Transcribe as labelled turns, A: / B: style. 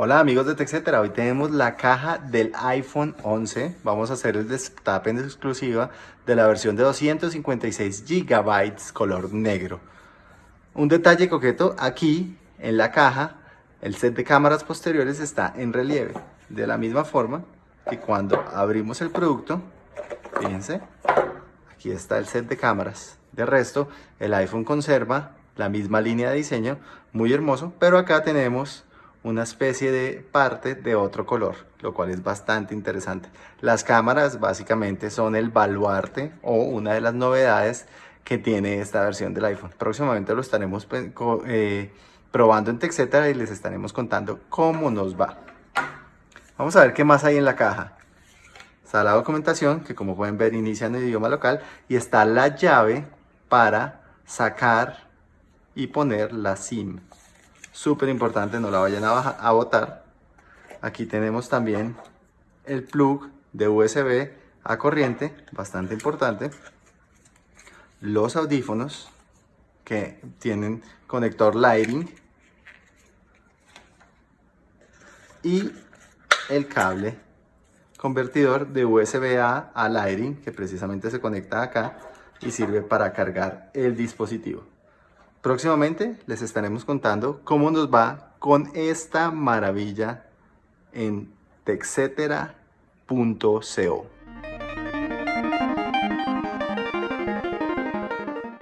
A: Hola amigos de TechCetera, hoy tenemos la caja del iPhone 11. Vamos a hacer el destape en exclusiva de la versión de 256 GB color negro. Un detalle coqueto, aquí en la caja el set de cámaras posteriores está en relieve. De la misma forma que cuando abrimos el producto, fíjense, aquí está el set de cámaras. De resto, el iPhone conserva la misma línea de diseño, muy hermoso, pero acá tenemos una especie de parte de otro color, lo cual es bastante interesante. Las cámaras básicamente son el baluarte o una de las novedades que tiene esta versión del iPhone. Próximamente lo estaremos pues, eh, probando en TechCetera y les estaremos contando cómo nos va. Vamos a ver qué más hay en la caja. Está la documentación que como pueden ver inicia en el idioma local y está la llave para sacar y poner la SIM súper importante, no la vayan a, botar. Aquí tenemos también el plug de USB a corriente, bastante importante. Los audífonos que tienen conector Lighting. Y el cable convertidor de USB A a Lighting que precisamente se conecta acá y sirve para cargar el dispositivo. Próximamente les estaremos contando cómo nos va con esta maravilla en texetera.co.